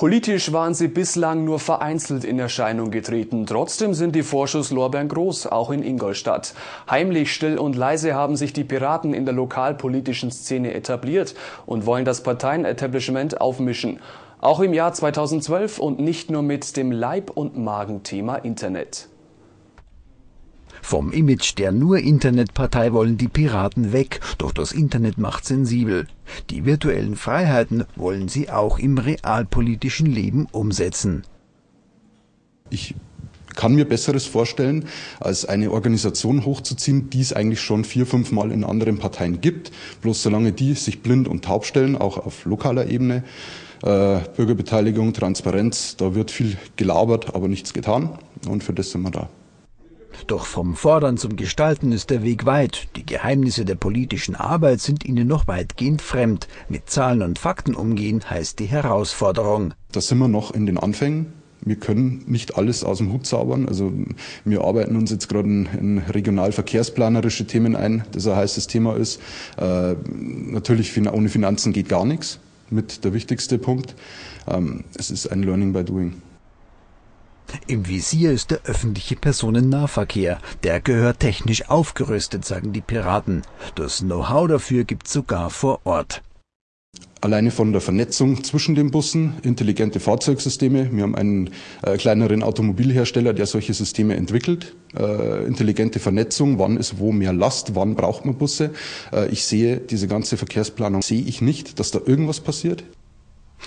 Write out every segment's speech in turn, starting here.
Politisch waren sie bislang nur vereinzelt in Erscheinung getreten. Trotzdem sind die Vorschusslorbeeren groß, auch in Ingolstadt. Heimlich, still und leise haben sich die Piraten in der lokalpolitischen Szene etabliert und wollen das Parteienetablishment aufmischen. Auch im Jahr 2012 und nicht nur mit dem Leib- und Magenthema Internet. Vom Image der nur Internetpartei wollen die Piraten weg, doch das Internet macht sensibel. Die virtuellen Freiheiten wollen sie auch im realpolitischen Leben umsetzen. Ich kann mir Besseres vorstellen, als eine Organisation hochzuziehen, die es eigentlich schon vier, fünf Mal in anderen Parteien gibt. Bloß solange die sich blind und taub stellen, auch auf lokaler Ebene, äh, Bürgerbeteiligung, Transparenz, da wird viel gelabert, aber nichts getan. Und für das sind wir da. Doch vom Fordern zum Gestalten ist der Weg weit. Die Geheimnisse der politischen Arbeit sind ihnen noch weitgehend fremd. Mit Zahlen und Fakten umgehen heißt die Herausforderung. Da sind wir noch in den Anfängen. Wir können nicht alles aus dem Hut zaubern. Also wir arbeiten uns jetzt gerade in, in regionalverkehrsplanerische Themen ein, das ein heißes Thema ist. Äh, natürlich ohne Finanzen geht gar nichts, mit der wichtigste Punkt. Ähm, es ist ein Learning by Doing. Im Visier ist der öffentliche Personennahverkehr. Der gehört technisch aufgerüstet, sagen die Piraten. Das Know-how dafür gibt sogar vor Ort. Alleine von der Vernetzung zwischen den Bussen, intelligente Fahrzeugsysteme. Wir haben einen äh, kleineren Automobilhersteller, der solche Systeme entwickelt. Äh, intelligente Vernetzung, wann ist wo mehr Last, wann braucht man Busse. Äh, ich sehe diese ganze Verkehrsplanung, sehe ich nicht, dass da irgendwas passiert.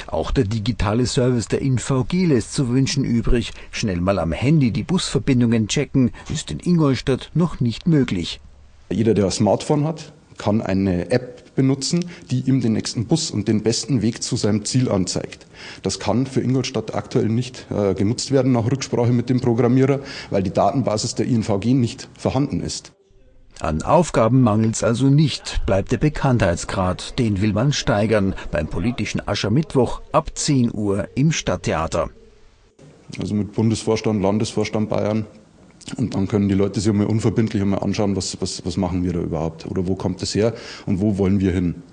Auch der digitale Service der InVG lässt zu wünschen übrig. Schnell mal am Handy die Busverbindungen checken, ist in Ingolstadt noch nicht möglich. Jeder, der ein Smartphone hat, kann eine App benutzen, die ihm den nächsten Bus und den besten Weg zu seinem Ziel anzeigt. Das kann für Ingolstadt aktuell nicht äh, genutzt werden nach Rücksprache mit dem Programmierer, weil die Datenbasis der INVG nicht vorhanden ist. An Aufgaben mangelt's also nicht, bleibt der Bekanntheitsgrad. Den will man steigern beim politischen Aschermittwoch ab 10 Uhr im Stadttheater. Also mit Bundesvorstand, Landesvorstand Bayern. Und dann können die Leute sich mal unverbindlich einmal anschauen, was, was, was machen wir da überhaupt oder wo kommt es her und wo wollen wir hin.